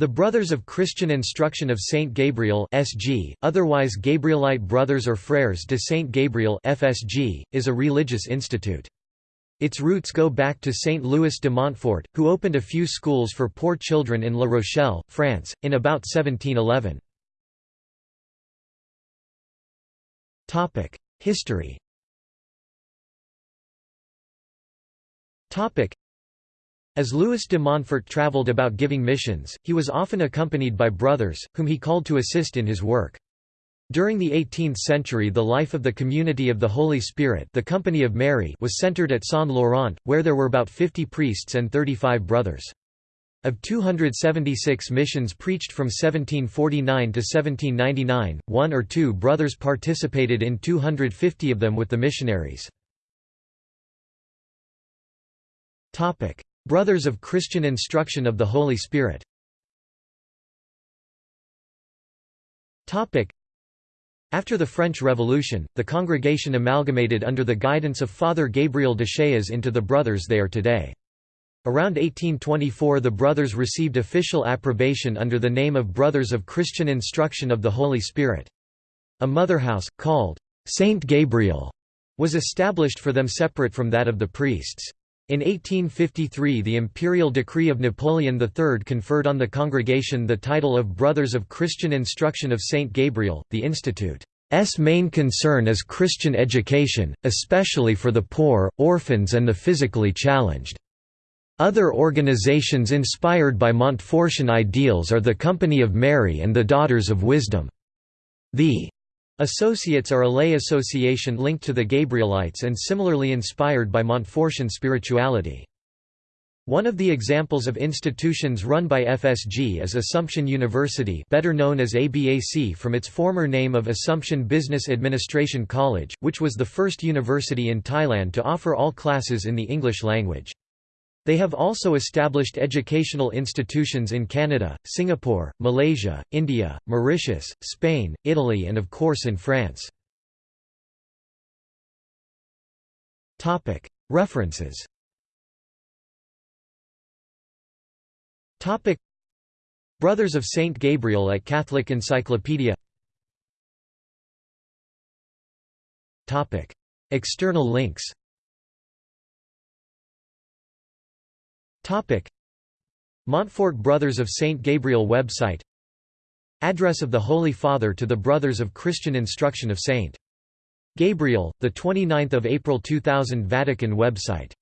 The Brothers of Christian Instruction of Saint Gabriel (SG), otherwise Gabrielite Brothers or Frères de Saint Gabriel (FSG), is a religious institute. Its roots go back to Saint Louis de Montfort, who opened a few schools for poor children in La Rochelle, France, in about 1711. Topic: History. As Louis de Montfort travelled about giving missions, he was often accompanied by brothers, whom he called to assist in his work. During the 18th century the life of the Community of the Holy Spirit the Company of Mary was centered at Saint-Laurent, where there were about 50 priests and 35 brothers. Of 276 missions preached from 1749 to 1799, one or two brothers participated in 250 of them with the missionaries. Brothers of Christian Instruction of the Holy Spirit After the French Revolution, the congregation amalgamated under the guidance of Father Gabriel Deshayes into the Brothers they are today. Around 1824 the Brothers received official approbation under the name of Brothers of Christian Instruction of the Holy Spirit. A motherhouse, called Saint Gabriel, was established for them separate from that of the priests. In 1853 the imperial decree of Napoleon III conferred on the congregation the title of Brothers of Christian Instruction of St. Gabriel. The Institute's main concern is Christian education, especially for the poor, orphans and the physically challenged. Other organizations inspired by Montfortian ideals are the Company of Mary and the Daughters of Wisdom. The Associates are a lay association linked to the Gabrielites and similarly inspired by Montfortian spirituality. One of the examples of institutions run by FSG is Assumption University better known as ABAC from its former name of Assumption Business Administration College, which was the first university in Thailand to offer all classes in the English language. They have also established educational institutions in Canada, Singapore, Malaysia, India, Mauritius, Spain, Italy and of course in France. References. Brothers of Saint Gabriel at Catholic Encyclopedia. External links Montfort Brothers of St. Gabriel website Address of the Holy Father to the Brothers of Christian Instruction of St. Gabriel, 29 April 2000 Vatican website